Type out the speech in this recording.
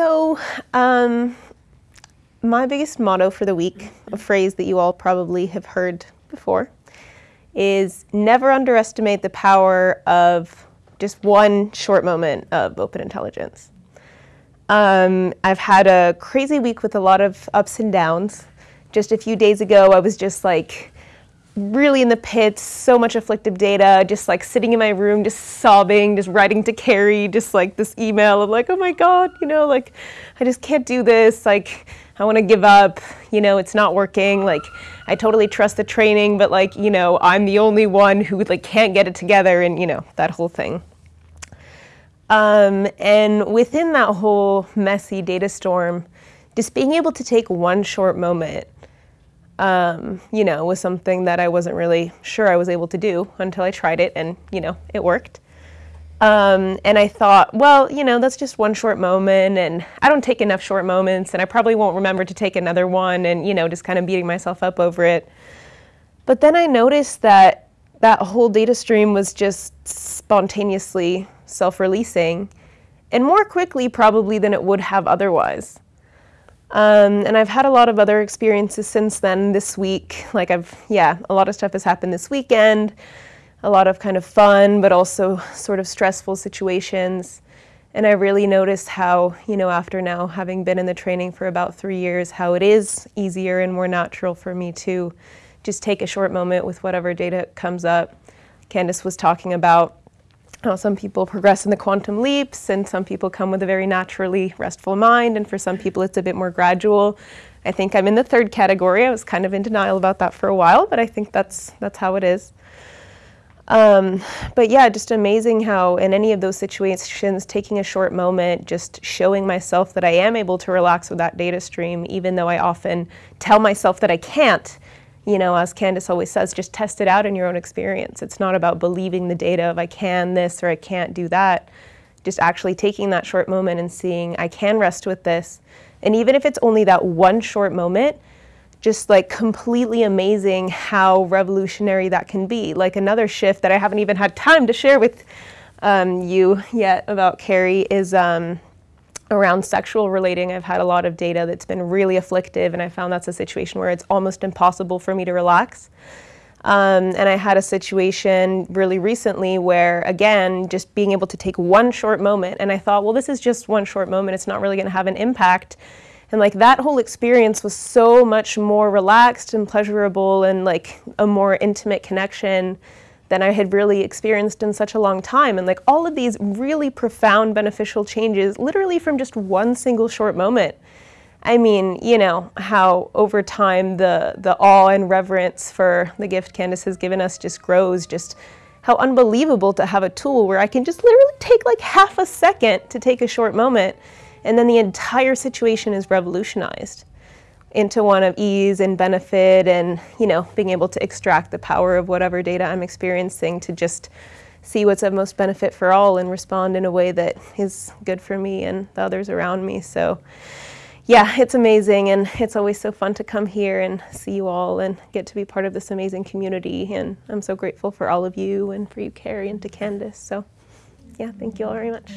So, um, my biggest motto for the week, a phrase that you all probably have heard before, is never underestimate the power of just one short moment of open intelligence. Um, I've had a crazy week with a lot of ups and downs. Just a few days ago, I was just like really in the pits, so much afflictive data, just like sitting in my room, just sobbing, just writing to Carrie, just like this email of like, oh my God, you know, like I just can't do this. Like, I want to give up, you know, it's not working. Like, I totally trust the training, but like, you know, I'm the only one who like can't get it together and, you know, that whole thing. Um, and within that whole messy data storm, just being able to take one short moment um, you know, was something that I wasn't really sure I was able to do until I tried it and, you know, it worked. Um, and I thought, well, you know, that's just one short moment and I don't take enough short moments and I probably won't remember to take another one and, you know, just kind of beating myself up over it. But then I noticed that that whole data stream was just spontaneously self-releasing and more quickly probably than it would have otherwise. Um, and I've had a lot of other experiences since then this week. Like I've, yeah, a lot of stuff has happened this weekend, a lot of kind of fun, but also sort of stressful situations. And I really noticed how, you know, after now having been in the training for about three years, how it is easier and more natural for me to just take a short moment with whatever data comes up. Candice was talking about how some people progress in the quantum leaps and some people come with a very naturally restful mind and for some people it's a bit more gradual. I think I'm in the third category. I was kind of in denial about that for a while, but I think that's that's how it is. Um, but yeah, just amazing how in any of those situations, taking a short moment, just showing myself that I am able to relax with that data stream, even though I often tell myself that I can't, you know, as Candice always says, just test it out in your own experience. It's not about believing the data of I can this or I can't do that. Just actually taking that short moment and seeing I can rest with this. And even if it's only that one short moment, just like completely amazing how revolutionary that can be. Like another shift that I haven't even had time to share with um, you yet about Carrie is um, around sexual relating, I've had a lot of data that's been really afflictive, and I found that's a situation where it's almost impossible for me to relax. Um, and I had a situation really recently where, again, just being able to take one short moment, and I thought, well, this is just one short moment, it's not really going to have an impact. And like that whole experience was so much more relaxed and pleasurable and like a more intimate connection than I had really experienced in such a long time. And like all of these really profound beneficial changes, literally from just one single short moment. I mean, you know, how over time the, the awe and reverence for the gift Candice has given us just grows, just how unbelievable to have a tool where I can just literally take like half a second to take a short moment and then the entire situation is revolutionized into one of ease and benefit and you know being able to extract the power of whatever data I'm experiencing to just see what's of most benefit for all and respond in a way that is good for me and the others around me. So yeah it's amazing and it's always so fun to come here and see you all and get to be part of this amazing community. And I'm so grateful for all of you and for you Carrie and to Candice. So yeah thank you all very much